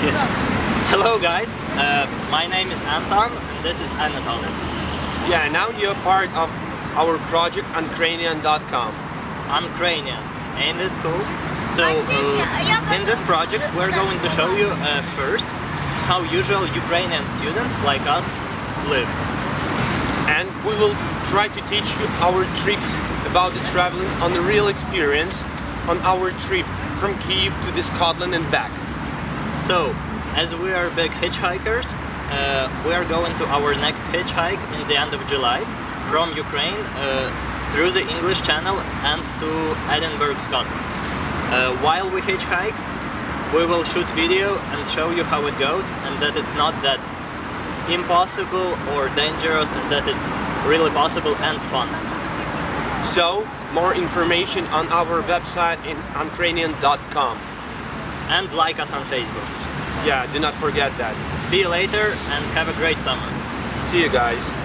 Yes. Hello guys, uh, my name is Anton and this is Anatoly. Yeah, now you're part of our project on Cranian.com. I'm Ukrainian and it's cool. So uh, in this project we're going to show you uh, first how usual Ukrainian students like us live. And we will try to teach you our tricks about the traveling on the real experience on our trip from Kiev to the Scotland and back. So, as we are big hitchhikers, uh, we are going to our next hitchhike in the end of July from Ukraine uh, through the English Channel and to Edinburgh, Scotland. Uh, while we hitchhike, we will shoot video and show you how it goes and that it's not that impossible or dangerous and that it's really possible and fun. So, more information on our website in oncranian.com. And like us on Facebook. Yeah, do not forget that. See you later and have a great summer. See you guys.